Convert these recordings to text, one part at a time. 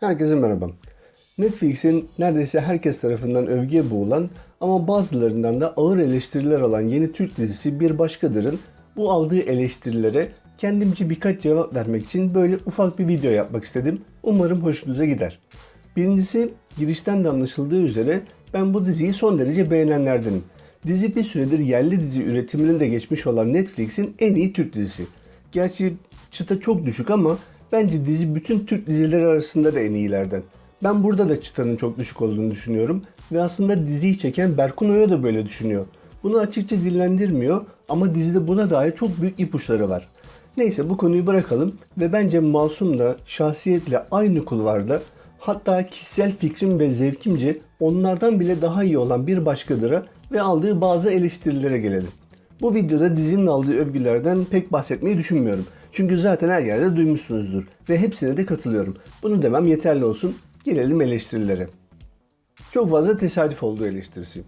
Herkese merhaba. Netflix'in neredeyse herkes tarafından övgüye boğulan ama bazılarından da ağır eleştiriler alan yeni Türk dizisi Bir Başkadır'ın bu aldığı eleştirilere kendimce birkaç cevap vermek için böyle ufak bir video yapmak istedim. Umarım hoşunuza gider. Birincisi girişten de anlaşıldığı üzere ben bu diziyi son derece beğenenlerdenim. Dizi bir süredir yerli dizi üretiminin de geçmiş olan Netflix'in en iyi Türk dizisi. Gerçi çıta çok düşük ama bence dizi bütün Türk dizileri arasında da en iyilerden. Ben burada da çıtanın çok düşük olduğunu düşünüyorum ve aslında diziyi çeken Berkun Oya da böyle düşünüyor. Bunu açıkça dillendirmiyor ama dizide buna dair çok büyük ipuçları var. Neyse bu konuyu bırakalım ve bence Masum da şahsiyetle aynı kulvarda hatta kişisel fikrim ve zevkimce onlardan bile daha iyi olan bir başkadıra ve aldığı bazı eleştirilere gelelim. Bu videoda dizinin aldığı övgülerden pek bahsetmeyi düşünmüyorum. Çünkü zaten her yerde duymuşsunuzdur ve hepsine de katılıyorum. Bunu demem yeterli olsun. Gelelim eleştirilere. Çok fazla tesadüf olduğu eleştirisi.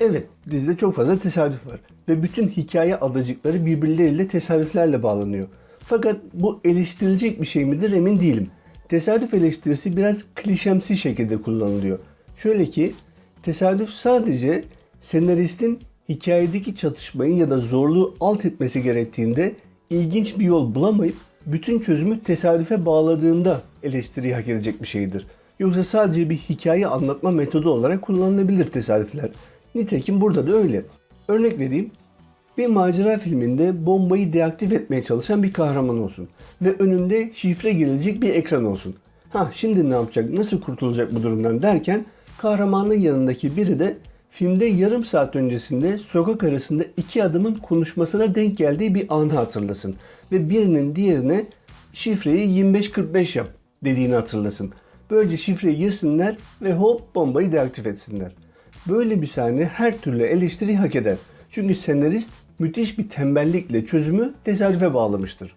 Evet, dizide çok fazla tesadüf var ve bütün hikaye adacıkları birbirleriyle tesadüflerle bağlanıyor. Fakat bu eleştirilecek bir şey midir emin değilim. Tesadüf eleştirisi biraz klişemsi şekilde kullanılıyor. Şöyle ki, tesadüf sadece senaristin hikayedeki çatışmayı ya da zorluğu alt etmesi gerektiğinde ilginç bir yol bulamayıp bütün çözümü tesadüfe bağladığında eleştiriyi hak edecek bir şeydir. Yoksa sadece bir hikaye anlatma metodu olarak kullanılabilir tesadüfler. Nitekim burada da öyle. Örnek vereyim. Bir macera filminde bombayı deaktif etmeye çalışan bir kahraman olsun. Ve önünde şifre girilecek bir ekran olsun. Ha şimdi ne yapacak, nasıl kurtulacak bu durumdan derken kahramanın yanındaki biri de filmde yarım saat öncesinde sokak arasında iki adamın konuşmasına denk geldiği bir anı hatırlasın. Ve birinin diğerine şifreyi 2545 yap dediğini hatırlasın. Böylece şifreyi girsinler ve hop bombayı deaktif etsinler. Böyle bir sahne her türlü eleştiri hak eder. Çünkü senarist müthiş bir tembellikle çözümü tesadüfe bağlamıştır.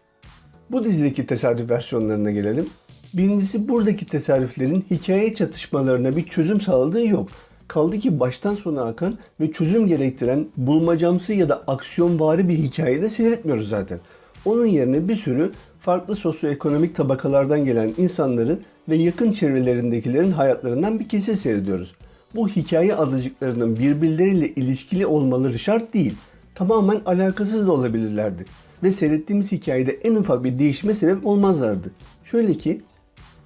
Bu dizideki tesadüf versiyonlarına gelelim. Birincisi buradaki tesadüflerin hikaye çatışmalarına bir çözüm sağladığı yok. Kaldı ki baştan sona akan ve çözüm gerektiren bulmacamsı ya da aksiyonvari bir hikayede seyretmiyoruz zaten. Onun yerine bir sürü farklı sosyoekonomik tabakalardan gelen insanların ve yakın çevrelerindekilerin hayatlarından bir kesit seyrediyoruz. Bu hikaye adıcıklarının birbirleriyle ilişkili olmaları şart değil. Tamamen alakasız da olabilirlerdi. Ve seyrettiğimiz hikayede en ufak bir değişime sebep olmazlardı. Şöyle ki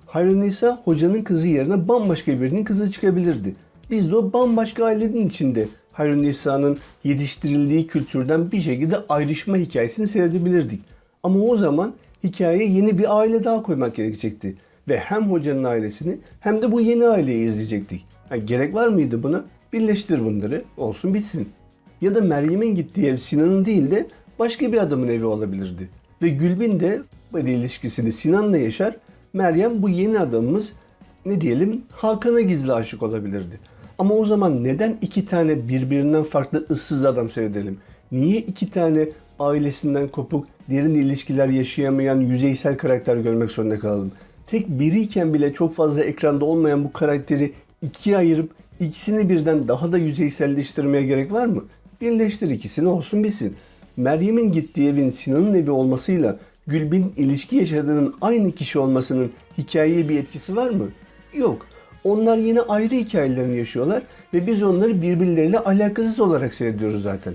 Hayrunisa hocanın kızı yerine bambaşka birinin kızı çıkabilirdi. Biz de o bambaşka ailenin içinde Hayrunnisa'nın yetiştirildiği kültürden bir şekilde ayrışma hikayesini seyredebilirdik. Ama o zaman hikayeye yeni bir aile daha koymak gerekecekti. Ve hem hocanın ailesini hem de bu yeni aileyi izleyecektik. Yani gerek var mıydı buna? Birleştir bunları, olsun bitsin. Ya da Meryem'in gittiği ev Sinan'ın değil de başka bir adamın evi olabilirdi. Ve Gülbin de böyle ilişkisini Sinan'la yaşar. Meryem bu yeni adamımız ne diyelim Hakan'a gizli aşık olabilirdi. Ama o zaman neden iki tane birbirinden farklı ıssız adam seyredelim? Niye iki tane ailesinden kopuk, derin ilişkiler yaşayamayan yüzeysel karakter görmek zorunda kalalım? Tek biriyken bile çok fazla ekranda olmayan bu karakteri ikiye ayırıp ikisini birden daha da yüzeyselleştirmeye gerek var mı? Birleştir ikisini olsun bitsin. Meryem'in gittiği evin Sinan'ın evi olmasıyla Gülbin ilişki yaşadığının aynı kişi olmasının hikayeye bir etkisi var mı? Yok. Onlar yine ayrı hikayelerini yaşıyorlar ve biz onları birbirleriyle alakasız olarak seyrediyoruz zaten.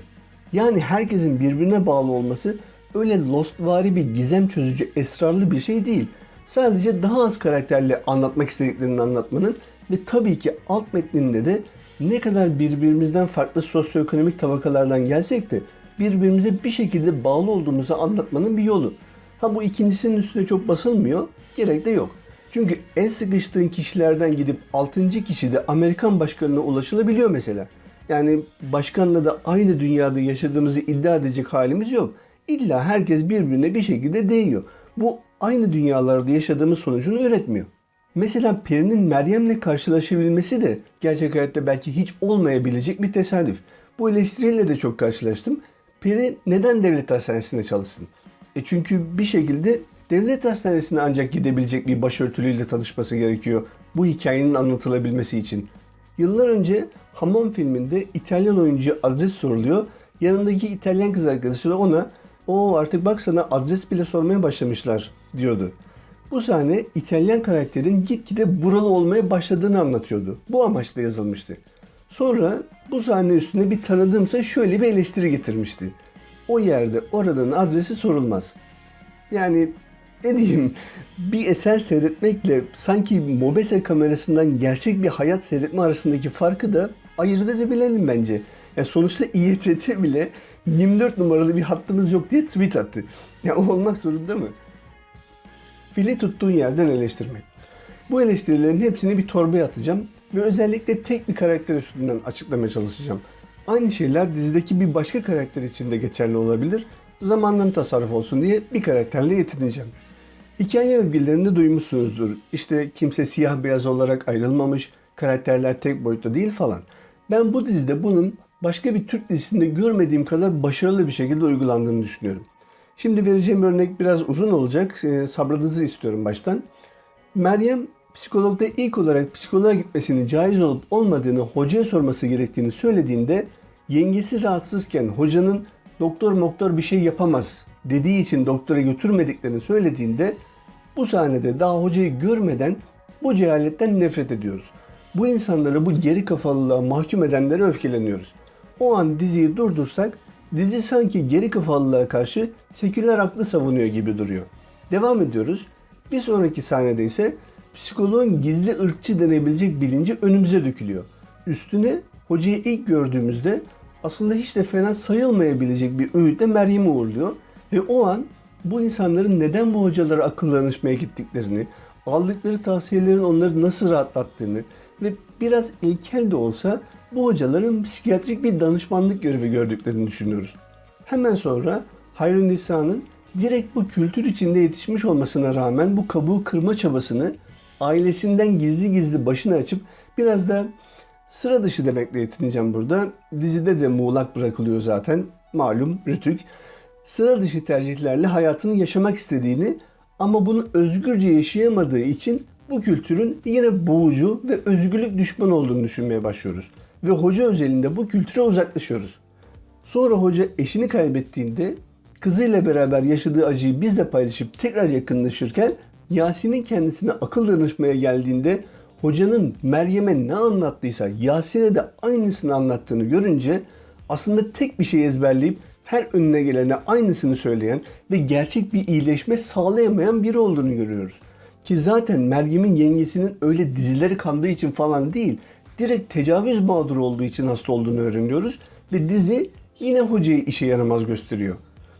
Yani herkesin birbirine bağlı olması öyle Lostvari bir gizem çözücü esrarlı bir şey değil. Sadece daha az karakterle anlatmak istediklerini anlatmanın ve tabii ki alt metninde de ne kadar birbirimizden farklı sosyoekonomik tabakalardan gelsek de birbirimize bir şekilde bağlı olduğumuzu anlatmanın bir yolu. Ha bu ikincisinin üstüne çok basılmıyor, gerek de yok. Çünkü en sıkıştığın kişilerden gidip 6. kişi de Amerikan başkanına ulaşılabiliyor mesela. Yani başkanla da aynı dünyada yaşadığımızı iddia edecek halimiz yok. İlla herkes birbirine bir şekilde değiyor. Bu aynı dünyalarda yaşadığımız sonucunu üretmiyor. Mesela Peri'nin Meryem'le karşılaşabilmesi de gerçek hayatta belki hiç olmayabilecek bir tesadüf. Bu eleştiriyle de çok karşılaştım. Peri neden devlet hastanesinde çalışsın? E çünkü bir şekilde devlet hastanesine ancak gidebilecek bir başörtülüyle tanışması gerekiyor bu hikayenin anlatılabilmesi için. Yıllar önce Hamam filminde İtalyan oyuncu adres soruluyor. Yanındaki İtalyan kız arkadaşı da ona o artık bak sana adres bile sormaya başlamışlar diyordu. Bu sahne İtalyan karakterin gitgide buralı olmaya başladığını anlatıyordu. Bu amaçla yazılmıştı. Sonra bu sahne üstüne bir tanıdığımsa şöyle bir eleştiri getirmişti. O yerde oradanın adresi sorulmaz. Yani ne diyeyim bir eser seyretmekle sanki mobese kamerasından gerçek bir hayat seyretme arasındaki farkı da ayırt edebilelim bence. Ya sonuçta İETT bile 24 numaralı bir hattımız yok diye tweet attı. Ya o olmak zorunda mı? Fili tuttuğun yerden eleştirmek. Bu eleştirilerin hepsini bir torbaya atacağım ve özellikle tek bir karakter üstünden açıklamaya çalışacağım. Aynı şeyler dizideki bir başka karakter için de geçerli olabilir. Zamandan tasarruf olsun diye bir karakterle yetineceğim. Hikaye övgülerinde duymuşsunuzdur. İşte kimse siyah beyaz olarak ayrılmamış, karakterler tek boyutta değil falan. Ben bu dizide bunun başka bir Türk dizisinde görmediğim kadar başarılı bir şekilde uygulandığını düşünüyorum. Şimdi vereceğim örnek biraz uzun olacak. E, sabrınızı istiyorum baştan. Meryem psikologda ilk olarak psikoloğa gitmesinin caiz olup olmadığını hocaya sorması gerektiğini söylediğinde yengesi rahatsızken hocanın doktor moktor bir şey yapamaz dediği için doktora götürmediklerini söylediğinde bu sahnede daha hocayı görmeden bu cehaletten nefret ediyoruz. Bu insanları bu geri kafalılığa mahkum edenlere öfkeleniyoruz. O an diziyi durdursak dizi sanki geri kafalılığa karşı seküler aklı savunuyor gibi duruyor. Devam ediyoruz. Bir sonraki sahnede ise psikoloğun gizli ırkçı denebilecek bilinci önümüze dökülüyor. Üstüne hocayı ilk gördüğümüzde aslında hiç de fena sayılmayabilecek bir öğütle Meryem'i uğurluyor. Ve o an bu insanların neden bu hocalara akıl danışmaya gittiklerini, aldıkları tavsiyelerin onları nasıl rahatlattığını ve biraz ilkel de olsa bu hocaların psikiyatrik bir danışmanlık görevi gördüklerini düşünüyoruz. Hemen sonra Hayrun Nisa'nın direkt bu kültür içinde yetişmiş olmasına rağmen bu kabuğu kırma çabasını ailesinden gizli gizli başını açıp biraz da sıra dışı demekle yetineceğim burada. Dizide de muğlak bırakılıyor zaten. Malum Rütük. Sıra dışı tercihlerle hayatını yaşamak istediğini ama bunu özgürce yaşayamadığı için bu kültürün yine boğucu ve özgürlük düşman olduğunu düşünmeye başlıyoruz. Ve hoca özelinde bu kültüre uzaklaşıyoruz. Sonra hoca eşini kaybettiğinde kızıyla beraber yaşadığı acıyı bizle paylaşıp tekrar yakınlaşırken Yasin'in kendisine akıl danışmaya geldiğinde hocanın Meryem'e ne anlattıysa Yasin'e de aynısını anlattığını görünce aslında tek bir şey ezberleyip her önüne gelene aynısını söyleyen ve gerçek bir iyileşme sağlayamayan biri olduğunu görüyoruz. Ki zaten Meryem'in yengesinin öyle dizileri kandığı için falan değil, direkt tecavüz mağduru olduğu için hasta olduğunu öğreniyoruz ve dizi yine hocayı işe yaramaz gösteriyor.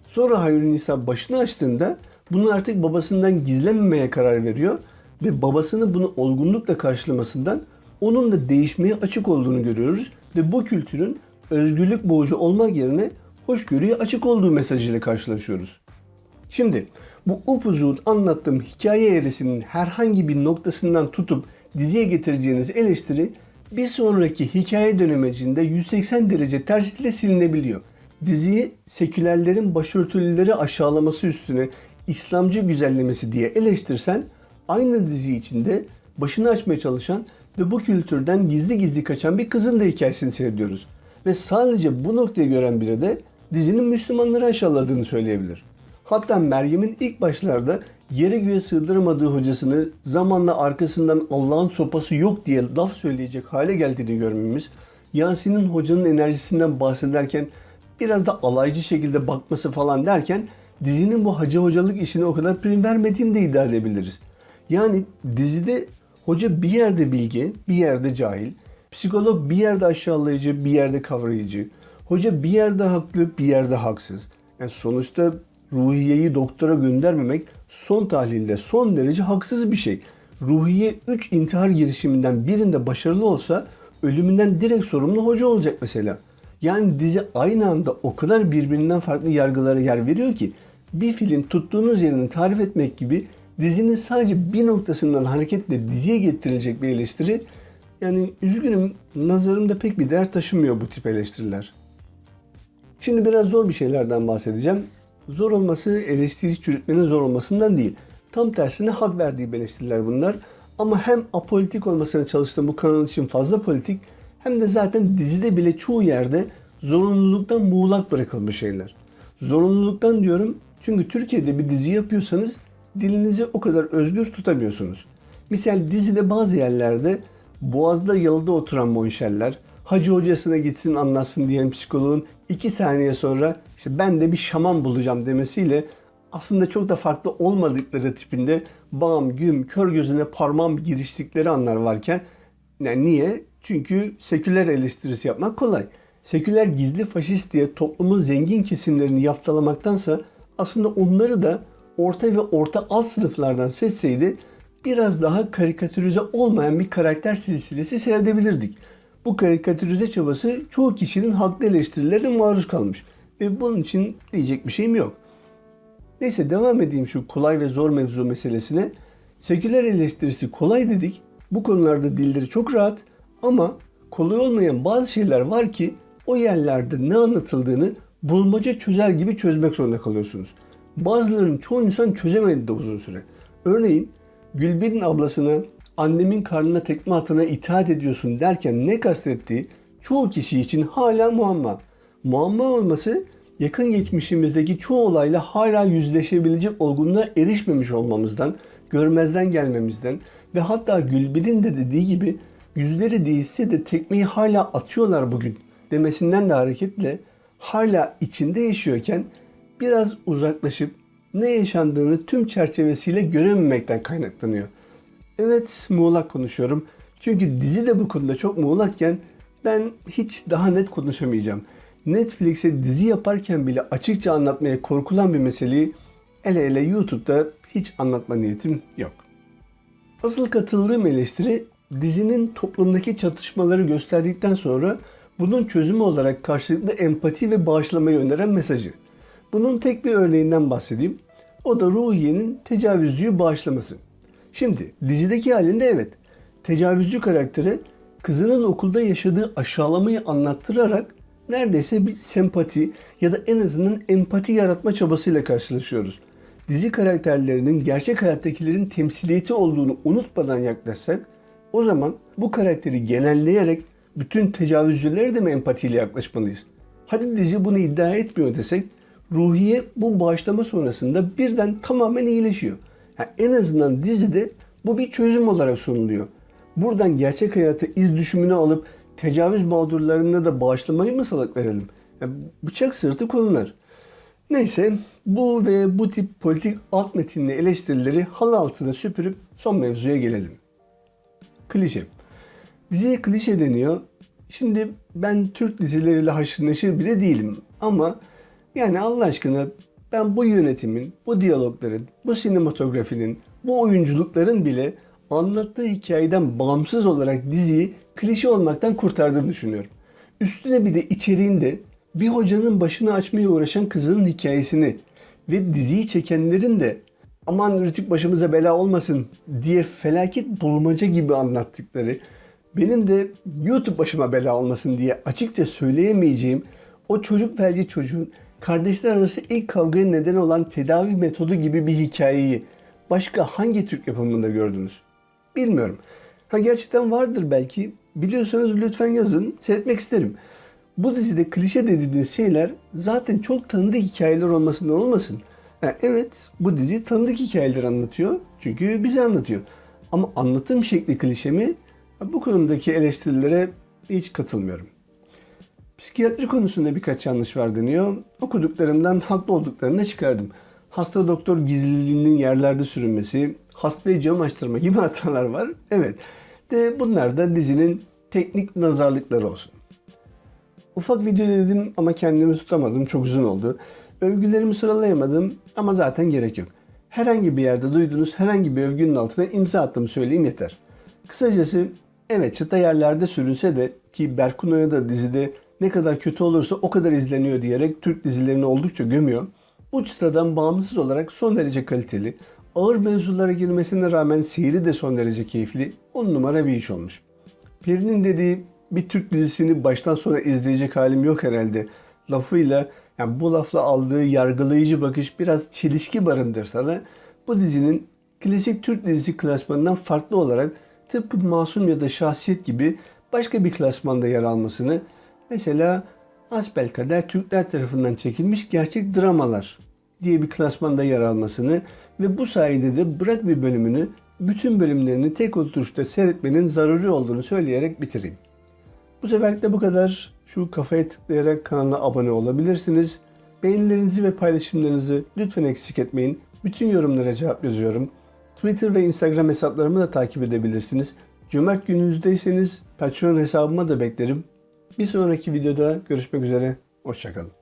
Sonra Hayrun Nisa başını açtığında bunu artık babasından gizlememeye karar veriyor ve babasını bunu olgunlukla karşılamasından onun da değişmeye açık olduğunu görüyoruz ve bu kültürün özgürlük boğucu olmak yerine hoşgörüye açık olduğu mesajıyla karşılaşıyoruz. Şimdi bu upuzun anlattığım hikaye eğrisinin herhangi bir noktasından tutup diziye getireceğiniz eleştiri bir sonraki hikaye dönemecinde 180 derece tersiyle silinebiliyor. Diziyi sekülerlerin başörtülüleri aşağılaması üstüne İslamcı güzellemesi diye eleştirsen aynı dizi içinde başını açmaya çalışan ve bu kültürden gizli gizli kaçan bir kızın da hikayesini seyrediyoruz. Ve sadece bu noktayı gören biri de dizinin Müslümanları aşağıladığını söyleyebilir. Hatta Meryem'in ilk başlarda yere göğe sığdıramadığı hocasını zamanla arkasından Allah'ın sopası yok diye laf söyleyecek hale geldiğini görmemiz, Yasin'in hocanın enerjisinden bahsederken biraz da alaycı şekilde bakması falan derken dizinin bu hacı hocalık işine o kadar prim vermediğini de iddia edebiliriz. Yani dizide hoca bir yerde bilgi, bir yerde cahil, psikolog bir yerde aşağılayıcı, bir yerde kavrayıcı, hoca bir yerde haklı, bir yerde haksız. Yani sonuçta ruhiyeyi doktora göndermemek son tahlilde son derece haksız bir şey. Ruhiye 3 intihar girişiminden birinde başarılı olsa ölümünden direkt sorumlu hoca olacak mesela. Yani dizi aynı anda o kadar birbirinden farklı yargılara yer veriyor ki bir filin tuttuğunuz yerini tarif etmek gibi dizinin sadece bir noktasından hareketle diziye getirilecek bir eleştiri yani üzgünüm nazarımda pek bir değer taşımıyor bu tip eleştiriler. Şimdi biraz zor bir şeylerden bahsedeceğim. Zor olması eleştiri çürütmenin zor olmasından değil. Tam tersine hak verdiği eleştiriler bunlar. Ama hem apolitik olmasına çalıştığım bu kanal için fazla politik hem de zaten dizide bile çoğu yerde zorunluluktan muğlak bırakılmış şeyler. Zorunluluktan diyorum çünkü Türkiye'de bir dizi yapıyorsanız dilinizi o kadar özgür tutamıyorsunuz. Misal dizide bazı yerlerde boğazda yalıda oturan monşerler, hacı hocasına gitsin anlatsın diyen psikoloğun iki saniye sonra işte ben de bir şaman bulacağım demesiyle aslında çok da farklı olmadıkları tipinde bam güm kör gözüne parmağım giriştikleri anlar varken yani niye? Çünkü seküler eleştirisi yapmak kolay. Seküler gizli faşist diye toplumun zengin kesimlerini yaftalamaktansa aslında onları da orta ve orta alt sınıflardan seçseydi biraz daha karikatürize olmayan bir karakter silsilesi seyredebilirdik. Bu karikatürize çabası çoğu kişinin haklı eleştirilerine maruz kalmış ve bunun için diyecek bir şeyim yok. Neyse devam edeyim şu kolay ve zor mevzu meselesine. Seküler eleştirisi kolay dedik. Bu konularda dilleri çok rahat ama kolay olmayan bazı şeyler var ki o yerlerde ne anlatıldığını bulmaca çözer gibi çözmek zorunda kalıyorsunuz. Bazılarının çoğu insan çözemedi de uzun süre. Örneğin Gülbin'in ablasına annemin karnına tekme atana itaat ediyorsun derken ne kastettiği çoğu kişi için hala muamma. Muamma olması yakın geçmişimizdeki çoğu olayla hala yüzleşebilecek olgunluğa erişmemiş olmamızdan, görmezden gelmemizden ve hatta Gülbin'in de dediği gibi yüzleri değişse de tekmeyi hala atıyorlar bugün demesinden de hareketle hala içinde yaşıyorken biraz uzaklaşıp ne yaşandığını tüm çerçevesiyle görememekten kaynaklanıyor. Evet muğlak konuşuyorum. Çünkü dizi de bu konuda çok muğlakken ben hiç daha net konuşamayacağım. Netflix'e dizi yaparken bile açıkça anlatmaya korkulan bir meseleyi ele ele YouTube'da hiç anlatma niyetim yok. Asıl katıldığım eleştiri dizinin toplumdaki çatışmaları gösterdikten sonra bunun çözümü olarak karşılıklı empati ve bağışlamayı öneren mesajı. Bunun tek bir örneğinden bahsedeyim. O da Ruhiye'nin tecavüzcüyü bağışlaması. Şimdi dizideki halinde evet tecavüzcü karakteri kızının okulda yaşadığı aşağılamayı anlattırarak neredeyse bir sempati ya da en azından empati yaratma çabasıyla karşılaşıyoruz. Dizi karakterlerinin gerçek hayattakilerin temsiliyeti olduğunu unutmadan yaklaşsak o zaman bu karakteri genelleyerek bütün tecavüzcülere de mi empatiyle yaklaşmalıyız? Hadi dizi bunu iddia etmiyor desek Ruhiye bu bağışlama sonrasında birden tamamen iyileşiyor. Yani en azından dizide bu bir çözüm olarak sunuluyor. Buradan gerçek hayatı iz düşümünü alıp tecavüz mağdurlarına da bağışlamayı mı salak verelim? Yani bıçak sırtı konular. Neyse bu ve bu tip politik alt metinli eleştirileri halı altına süpürüp son mevzuya gelelim. Klişe. Diziye klişe deniyor. Şimdi ben Türk dizileriyle haşır neşir bile değilim. Ama yani Allah aşkına ben bu yönetimin, bu diyalogların, bu sinematografinin, bu oyunculukların bile anlattığı hikayeden bağımsız olarak diziyi klişe olmaktan kurtardığını düşünüyorum. Üstüne bir de içeriğinde bir hocanın başını açmaya uğraşan kızının hikayesini ve diziyi çekenlerin de aman Rütük başımıza bela olmasın diye felaket bulmaca gibi anlattıkları, benim de YouTube başıma bela olmasın diye açıkça söyleyemeyeceğim o çocuk felci çocuğun kardeşler arası ilk kavgaya neden olan tedavi metodu gibi bir hikayeyi başka hangi Türk yapımında gördünüz? Bilmiyorum. Ha gerçekten vardır belki. Biliyorsanız lütfen yazın. Seyretmek isterim. Bu dizide klişe dediğiniz şeyler zaten çok tanıdık hikayeler olmasından olmasın. Yani evet bu dizi tanıdık hikayeler anlatıyor. Çünkü bize anlatıyor. Ama anlatım şekli klişe mi? Bu konudaki eleştirilere hiç katılmıyorum. Psikiyatri konusunda birkaç yanlış var deniyor. Okuduklarımdan haklı olduklarını çıkardım. Hasta doktor gizliliğinin yerlerde sürünmesi, hastayı cam açtırma gibi hatalar var. Evet. De bunlar da dizinin teknik nazarlıkları olsun. Ufak video dedim ama kendimi tutamadım. Çok uzun oldu. Övgülerimi sıralayamadım ama zaten gerek yok. Herhangi bir yerde duyduğunuz herhangi bir övgünün altına imza attığımı söyleyeyim yeter. Kısacası evet çıta yerlerde sürünse de ki Berkuno'ya da dizide ne kadar kötü olursa o kadar izleniyor diyerek Türk dizilerini oldukça gömüyor. Bu çıtadan bağımsız olarak son derece kaliteli, ağır mevzulara girmesine rağmen seyri de son derece keyifli, on numara bir iş olmuş. Peri'nin dediği bir Türk dizisini baştan sona izleyecek halim yok herhalde lafıyla yani bu lafla aldığı yargılayıcı bakış biraz çelişki barındırsa da bu dizinin klasik Türk dizisi klasmanından farklı olarak tıpkı Masum ya da Şahsiyet gibi başka bir klasmanda yer almasını mesela Asbelkader Türkler tarafından çekilmiş gerçek dramalar diye bir klasmanda yer almasını Ve bu sayede de bırak bir bölümünü bütün bölümlerini tek oturuşta seyretmenin zaruri olduğunu söyleyerek bitireyim. Bu seferlik de bu kadar. Şu kafaya tıklayarak kanala abone olabilirsiniz. Beğenilerinizi ve paylaşımlarınızı lütfen eksik etmeyin. Bütün yorumlara cevap yazıyorum. Twitter ve Instagram hesaplarımı da takip edebilirsiniz. Cömert gününüzdeyseniz Patreon hesabıma da beklerim. Bir sonraki videoda görüşmek üzere. Hoşçakalın.